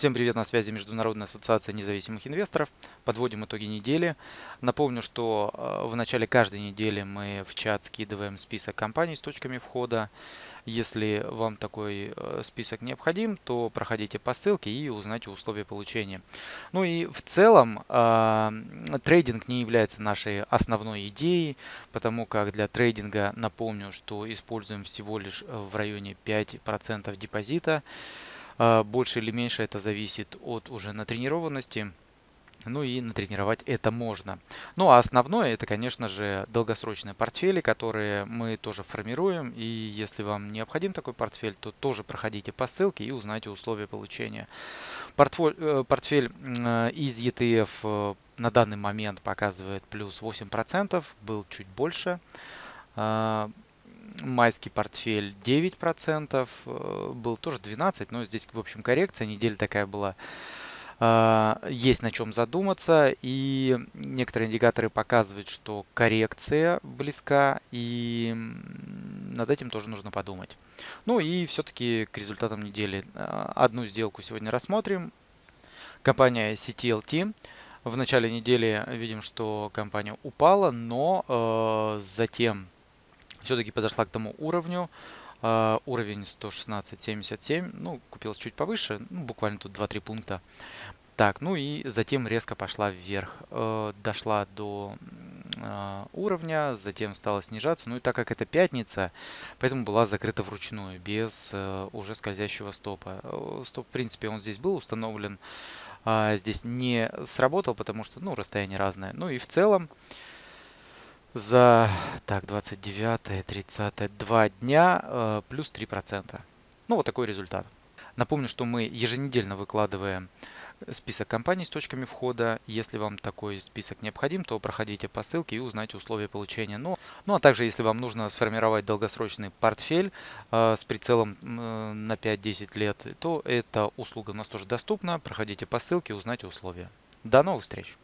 Всем привет, на связи Международная ассоциация независимых инвесторов. Подводим итоги недели. Напомню, что э, в начале каждой недели мы в чат скидываем список компаний с точками входа. Если вам такой э, список необходим, то проходите по ссылке и узнайте условия получения. Ну и в целом э, трейдинг не является нашей основной идеей, потому как для трейдинга напомню, что используем всего лишь в районе 5% депозита. А, больше или меньше это зависит от уже натренированности. Ну и натренировать это можно. Ну а основное это, конечно же, долгосрочные портфели, которые мы тоже формируем. И если вам необходим такой портфель, то тоже проходите по ссылке и узнайте условия получения. Портфель, э, портфель э, из ETF э, на данный момент показывает плюс 8%, был чуть больше. Майский портфель 9%, э, был тоже 12%, но здесь, в общем, коррекция, неделя такая была. А, есть на чем задуматься, и некоторые индикаторы показывают, что коррекция близка, и над этим тоже нужно подумать. Ну и все-таки к результатам недели. А, одну сделку сегодня рассмотрим. Компания CTLT. В начале недели видим, что компания упала, но э, затем все-таки подошла к тому уровню. Uh, уровень 116.77, ну, купилась чуть повыше, ну, буквально тут 2-3 пункта. Так, ну и затем резко пошла вверх. Uh, дошла до uh, уровня, затем стала снижаться. Ну и так как это пятница, поэтому была закрыта вручную, без уже скользящего стопа. Стоп, в принципе, он здесь был установлен. Здесь не сработал, потому что, ну, расстояние разное. Ну и в целом, за так 29 30 2 дня э, плюс 3%. Ну вот такой результат. Напомню, что мы еженедельно выкладываем список компаний с точками входа. Если вам такой список необходим, то проходите по ссылке и узнайте условия получения. Ну, ну а также, если вам нужно сформировать долгосрочный портфель э, с прицелом э, на 5-10 лет, то эта услуга у нас тоже доступна. Проходите по ссылке узнайте условия. До новых встреч!